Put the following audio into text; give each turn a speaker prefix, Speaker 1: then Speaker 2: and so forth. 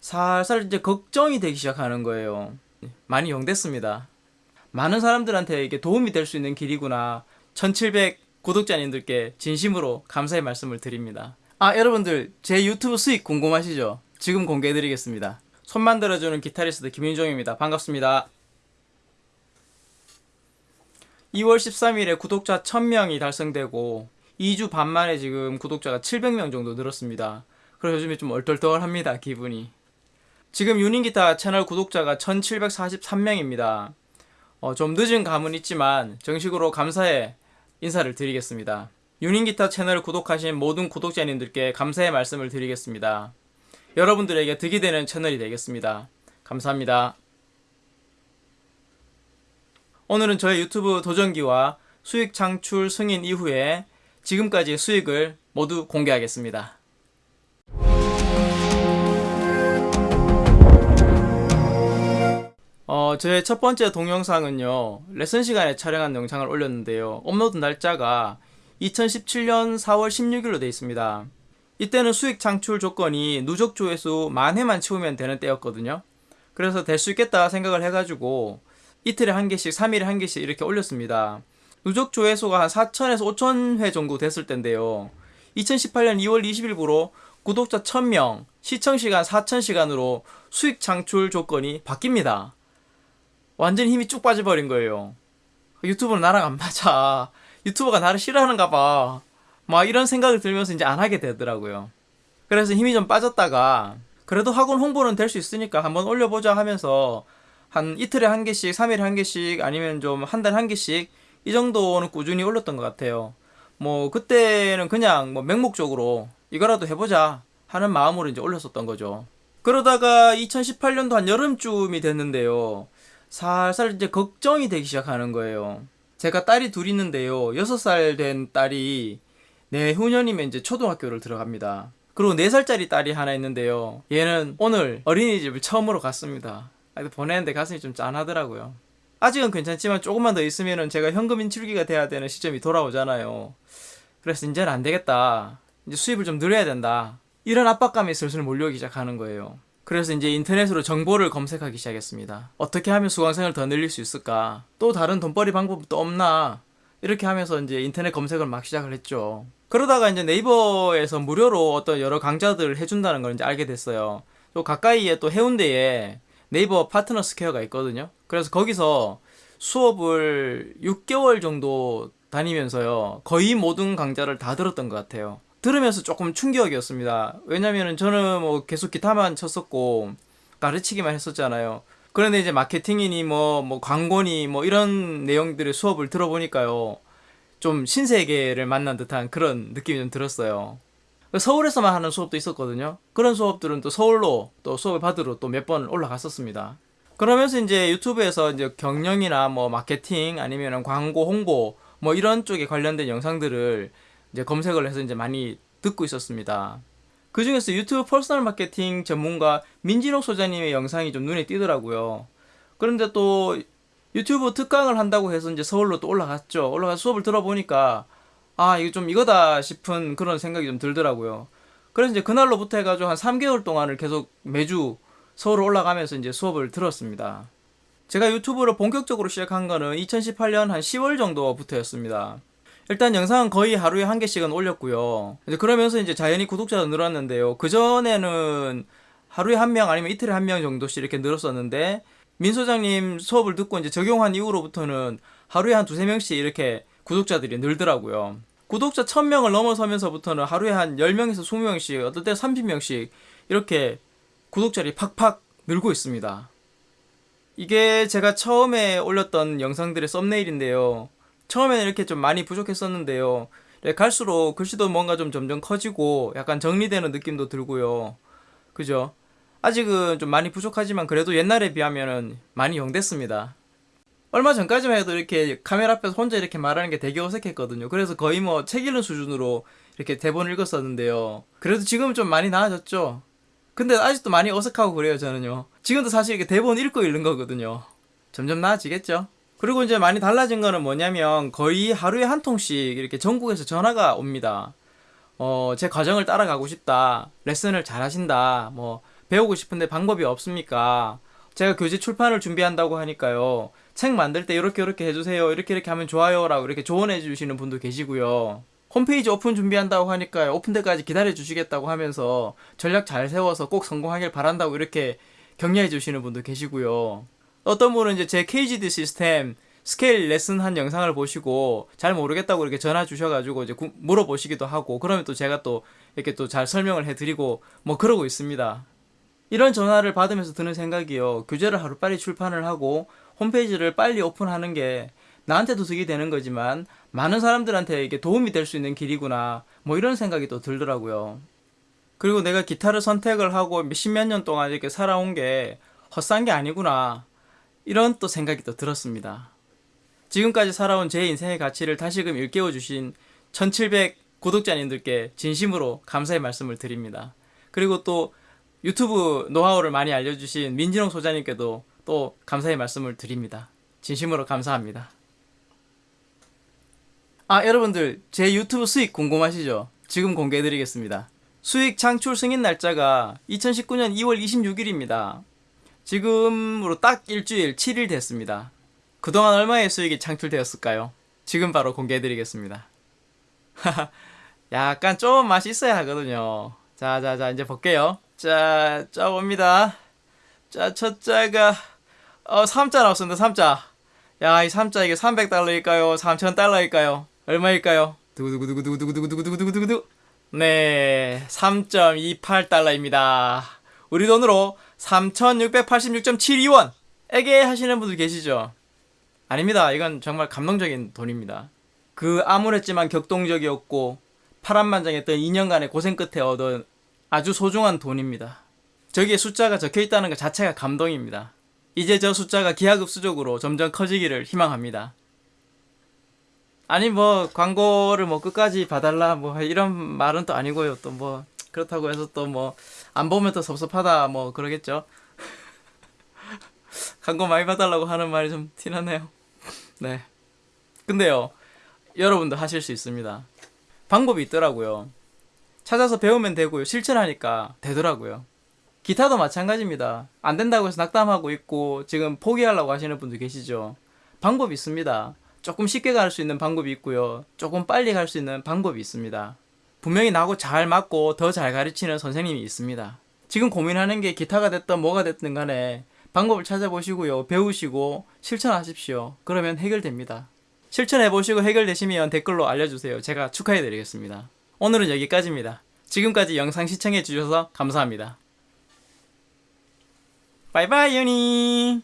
Speaker 1: 살살 이제 걱정이 되기 시작하는 거예요. 많이 용됐습니다. 많은 사람들한테 이게 도움이 될 수 있는 길이구나. 1700 구독자님들께 진심으로 감사의 말씀을 드립니다. 아, 여러분들, 제 유튜브 수익 궁금하시죠? 지금 공개해드리겠습니다. 손 만 들어주는 기타리스트 김윤종입니다. 반갑습니다. 2월 13일에 구독자 1000명이 달성되고 2주 반 만에 지금 구독자가 700명 정도 늘었습니다. 그래서 요즘에 좀 얼떨떨합니다, 기분이. 지금 유닝기타 채널 구독자가 1743명입니다. 어, 좀 늦은 감은 있지만 정식으로 감사의 인사를 드리겠습니다. 유닝기타 채널을 구독하신 모든 구독자님들께 감사의 말씀을 드리겠습니다. 여러분들에게 득이 되는 채널이 되겠습니다. 감사합니다. 오늘은 저의 유튜브 도전기와 수익 창출 승인 이후에 지금까지의 수익을 모두 공개하겠습니다. 어, 저의 첫 번째 동영상은요, 레슨 시간에 촬영한 영상을 올렸는데요. 업로드 날짜가 2017년 4월 16일로 되어 있습니다. 이때는 수익 창출 조건이 누적 조회수 만 회만 채우면 되는 때였거든요. 그래서 될 수 있겠다 생각을 해가지고 이틀에 한 개씩, 3일에 한 개씩 이렇게 올렸습니다. 누적 조회수가 한 4천에서 5천 회 정도 됐을 텐데요. 2018년 2월 20일부로 구독자 1000명, 시청시간 4000시간으로 수익 창출 조건이 바뀝니다. 완전 힘이 쭉 빠져버린 거예요. 유튜브는 나랑 안 맞아. 유튜버가 나를 싫어하는가 봐. 막 이런 생각을 들면서 이제 안 하게 되더라고요. 그래서 힘이 좀 빠졌다가 그래도 학원 홍보는 될 수 있으니까 한번 올려보자 하면서 한 이틀에 한 개씩, 3일에 한 개씩 아니면 좀 한 달에 한 개씩 이 정도는 꾸준히 올렸던 것 같아요. 뭐 그때는 그냥 뭐 맹목적으로 이거라도 해보자 하는 마음으로 이제 올렸었던 거죠. 그러다가 2018년도 한 여름쯤이 됐는데요. 살살 이제 걱정이 되기 시작하는 거예요. 제가 딸이 둘 있는데요. 6살 된 딸이 내후년이면 이제 초등학교를 들어갑니다. 그리고 4살짜리 딸이 하나 있는데요. 얘는 오늘 어린이집을 처음으로 갔습니다. 아, 보내는데 가슴이 좀 짠하더라고요. 아직은 괜찮지만 조금만 더 있으면은 제가 현금 인출기가 돼야 되는 시점이 돌아오잖아요. 그래서 이제는 안 되겠다. 이제 수입을 좀 늘려야 된다. 이런 압박감이 슬슬 몰려오기 시작하는 거예요. 그래서 이제 인터넷으로 정보를 검색하기 시작했습니다. 어떻게 하면 수강생을 더 늘릴 수 있을까? 또 다른 돈벌이 방법도 없나? 이렇게 하면서 이제 인터넷 검색을 막 시작을 했죠. 그러다가 이제 네이버에서 무료로 어떤 여러 강좌들을 해준다는 걸 이제 알게 됐어요. 또 가까이에 또 해운대에 네이버 파트너 스퀘어가 있거든요. 그래서 거기서 수업을 6개월 정도 다니면서요. 거의 모든 강좌를 다 들었던 것 같아요. 들으면서 조금 충격이었습니다. 왜냐면은 저는 뭐 계속 기타만 쳤었고 가르치기만 했었잖아요. 그런데 이제 마케팅이니 뭐, 뭐 광고니 뭐 이런 내용들의 수업을 들어보니까요. 좀 신세계를 만난 듯한 그런 느낌이 좀 들었어요. 서울에서만 하는 수업도 있었거든요. 그런 수업들은 또 서울로 또 수업을 받으러 또 몇 번 올라갔었습니다. 그러면서 이제 유튜브에서 이제 경영이나 뭐 마케팅 아니면 광고 홍보 뭐 이런 쪽에 관련된 영상들을 이제 검색을 해서 이제 많이 듣고 있었습니다. 그 중에서 유튜브 personal 마케팅 전문가 민진옥 소장님의 영상이 좀 눈에 띄더라고요. 그런데 또 유튜브 특강을 한다고 해서 이제 서울로 또 올라갔죠. 올라가서 수업을 들어보니까 아, 이거 좀 이거다 싶은 그런 생각이 좀 들더라고요. 그래서 이제 그날로부터 해가지고 한 3개월 동안을 계속 매주 서울 올라가면서 이제 수업을 들었습니다. 제가 유튜브를 본격적으로 시작한 거는 2018년 한 10월 정도부터였습니다. 일단 영상은 거의 하루에 한 개씩은 올렸고요. 이제 그러면서 이제 자연히 구독자도 늘었는데요. 그전에는 하루에 한 명 아니면 이틀에 한 명 정도씩 이렇게 늘었었는데 민 소장님 수업을 듣고 이제 적용한 이후로부터는 하루에 한 두세 명씩 이렇게 구독자들이 늘더라고요. 구독자 1000명을 넘어서면서부터는 하루에 한 10명에서 20명씩, 어떨 때 30명씩 이렇게 구독자들이 팍팍 늘고 있습니다. 이게 제가 처음에 올렸던 영상들의 썸네일인데요. 처음에는 이렇게 좀 많이 부족했었는데요. 갈수록 글씨도 뭔가 좀 점점 커지고 약간 정리되는 느낌도 들고요. 그죠? 아직은 좀 많이 부족하지만 그래도 옛날에 비하면은 많이 용됐습니다. 얼마 전까지만 해도 이렇게 카메라 앞에서 혼자 이렇게 말하는 게 되게 어색했거든요. 그래서 거의 뭐 책 읽는 수준으로 이렇게 대본을 읽었었는데요. 그래도 지금은 좀 많이 나아졌죠. 근데 아직도 많이 어색하고 그래요, 저는요. 지금도 사실 이렇게 대본 읽고 읽는 거거든요. 점점 나아지겠죠? 그리고 이제 많이 달라진 거는 뭐냐면 거의 하루에 한 통씩 이렇게 전국에서 전화가 옵니다. 어, 제 과정을 따라가고 싶다. 레슨을 잘 하신다. 뭐, 배우고 싶은데 방법이 없습니까? 제가 교재 출판을 준비한다고 하니까요. 책 만들 때 이렇게 이렇게 해주세요. 이렇게 이렇게 하면 좋아요 라고 이렇게 조언해 주시는 분도 계시고요. 홈페이지 오픈 준비한다고 하니까요. 오픈 때까지 기다려 주시겠다고 하면서 전략 잘 세워서 꼭 성공하길 바란다고 이렇게 격려해 주시는 분도 계시고요. 어떤 분은 이제 제 KGD 시스템 스케일 레슨 한 영상을 보시고 잘 모르겠다고 이렇게 전화 주셔가지고 이제 구- 물어보시기도 하고 그러면 또 제가 또 이렇게 또 잘 설명을 해드리고 뭐 그러고 있습니다. 이런 전화를 받으면서 드는 생각이요. 교재를 하루빨리 출판을 하고 홈페이지를 빨리 오픈하는 게 나한테도 득이 되는 거지만 많은 사람들한테 이게 도움이 될 수 있는 길이구나. 뭐 이런 생각이 또 들더라고요. 그리고 내가 기타를 선택을 하고 몇십몇 년 동안 이렇게 살아온 게 헛산 게 아니구나. 이런 또 생각이 또 들었습니다. 지금까지 살아온 제 인생의 가치를 다시금 일깨워 주신 1700 구독자님들께 진심으로 감사의 말씀을 드립니다. 그리고 또 유튜브 노하우를 많이 알려주신 민진홍 소장님께도 또 감사의 말씀을 드립니다. 진심으로 감사합니다. 아, 여러분들, 제 유튜브 수익 궁금하시죠? 지금 공개해드리겠습니다. 수익 창출 승인 날짜가 2019년 2월 26일입니다. 지금으로 딱 일주일 7일 됐습니다. 그동안 얼마의 수익이 창출되었을까요? 지금 바로 공개해드리겠습니다. 약간 좀 맛이 있어야 하거든요. 자, 자, 자, 이제 볼게요. 자, 자, 봅니다. 자, 첫 자가, 어, 3자 나왔습니다, 3자. 야, 이 3자 이게 300달러일까요? 3000달러일까요? 얼마일까요? 두구두구두구두구두구두구두구두구두구. 네, 3.28달러입니다. 우리 돈으로 3686.72원! 에게 하시는 분들 계시죠? 아닙니다. 이건 정말 감동적인 돈입니다. 그 암울했지만 격동적이었고 파란만장했던 2년간의 고생 끝에 얻은 아주 소중한 돈입니다. 저기에 숫자가 적혀 있다는 것 자체가 감동입니다. 이제 저 숫자가 기하급수적으로 점점 커지기를 희망합니다. 아니 뭐 광고를 뭐 끝까지 봐달라 뭐 이런 말은 또 아니고요. 또 뭐 그렇다고 해서 또뭐 안 보면 또 섭섭하다 뭐 그러겠죠. 광고 많이 봐달라고 하는 말이 좀 티나네요. 네. 근데요, 여러분도 하실 수 있습니다. 방법이 있더라고요. 찾아서 배우면 되고요. 실천하니까 되더라고요. 기타도 마찬가지입니다. 안 된다고 해서 낙담하고 있고 지금 포기하려고 하시는 분도 계시죠. 방법이 있습니다. 조금 쉽게 갈 수 있는 방법이 있고요. 조금 빨리 갈 수 있는 방법이 있습니다. 분명히 나하고 잘 맞고 더 잘 가르치는 선생님이 있습니다. 지금 고민하는 게 기타가 됐든 뭐가 됐든 간에 방법을 찾아보시고요. 배우시고 실천하십시오. 그러면 해결됩니다. 실천해보시고 해결되시면 댓글로 알려주세요. 제가 축하해드리겠습니다. 오늘은 여기까지입니다. 지금까지 영상 시청해주셔서 감사합니다. 바이바이 유니